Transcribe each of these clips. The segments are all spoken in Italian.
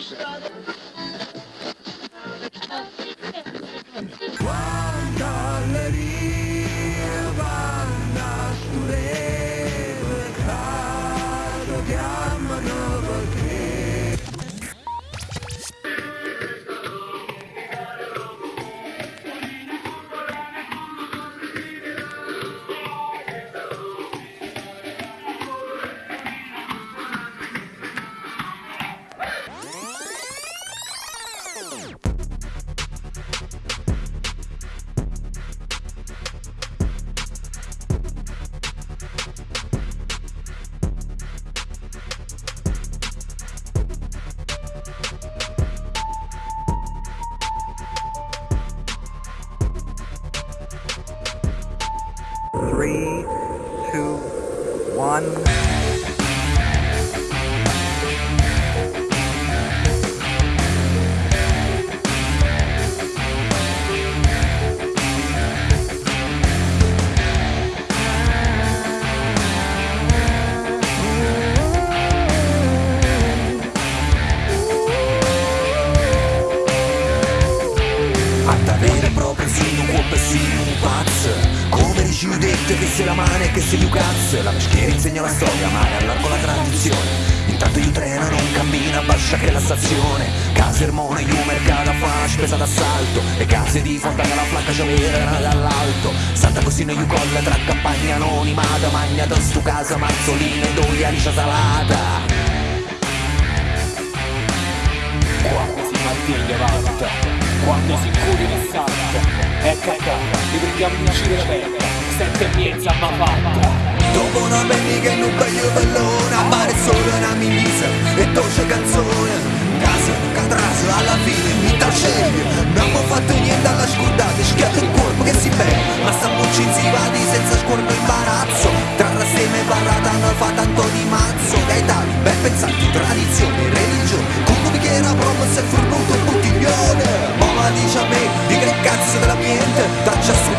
是。Three, two, one. Fatta vera e propria sino un po' sino un pazzo. Come dici io detto che sei la mano e che sei io cazzo. La peschiera insegna la storia ma è allargo la tradizione. Intanto io treno non cammina bascia che la stazione. Casa Ermone io mercato fa spesa d'assalto. E case di fontana la flacca c'aveva dall'alto Santa Cosina io colla tra campagna anonimata Magnata stu casa mazzolina e doi alicia salata. Quando si mantiene valuta, quando si curi ne salta, è cacà, li prendiamo in giro la terra, sette e mezza ma fatta. Dopo una domenica in un paio bellona Appare solo una mimisa e dolce canzone. Casa, catraso, alla fine mi sceglie Non abbiamo fatto niente alla scordata Schiatto il corpo che si beve Ma si vadi senza scorno imbarazzo. Tra rasseme e barrata non fa tanto di mazzo. Gaetani, ben pensati, tradizioni, religione. Con un bicchiere a promo si è fornuto dell'ambiente Taccia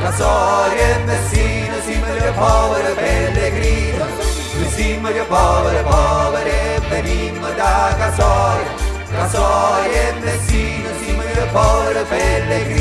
La storia è Messina, sì meglio povero pellegrino, lui sì meglio povero, povero venimmo da Casoria. La storia è Messina, sì meglio povero pellegrino.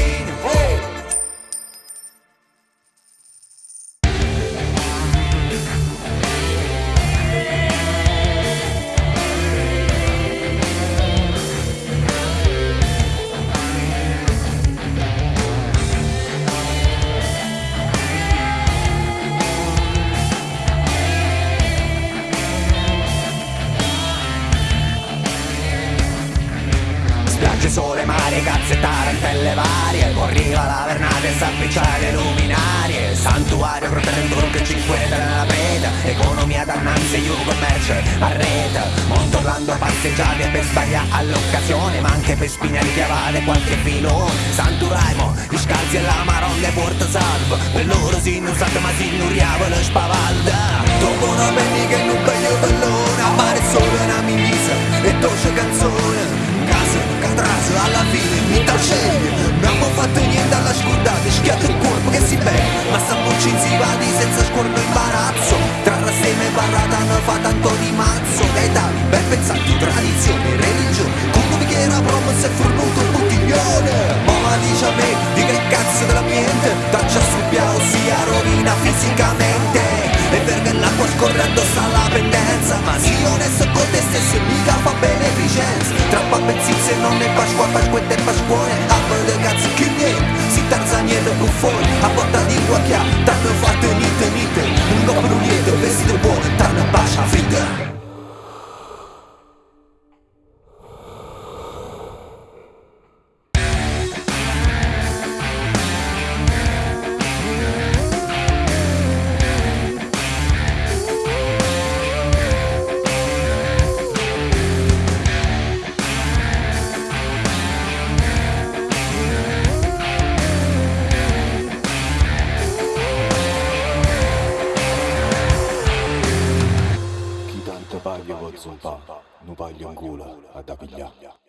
Spiagge, sole, mare, cazze, tarantelle varie. Corriva la vernata e s'appicciare luminarie. Santuario, protetto che cinqueta nella preda Economia dannanze, io commercio a rete Monto Orlando passeggiate per sbagliare all'occasione Ma anche per spignare chiavate qualche filone. Santuraimo, gli scalzi e la maronda e porta salvo. Per loro si sa ma si nuriava lo spavalda. Dopo una domenica in un paio bellone Appare solo una mimisa e dolce canzone alla fine mi sceglie Non abbiamo fatto niente alla scordata Schiatto il corpo che si beve Ma sta si vadi senza scorno imbarazzo. Tra rasseme e barrata non fa tanto di mazzo. Gaetani, ben pensati, tradizioni, religione. Con un bicchiere a promo si è fornuto un bottiglione. Ma dice a me di che cazzo dell'ambiente Taccia sul piano sia rovina fisicamente. E perché l'acqua scorrendo sta la pendenza. Ma sii onesto beneficenza Trappa benzizze non è pasqua, pasquetta e pasquone Appa de cazzo che niente, si tarzaniello buffone A porta di guacchia, t'hanno fatto niente pagli con zumpa, nu paglio in culo a da pigliare.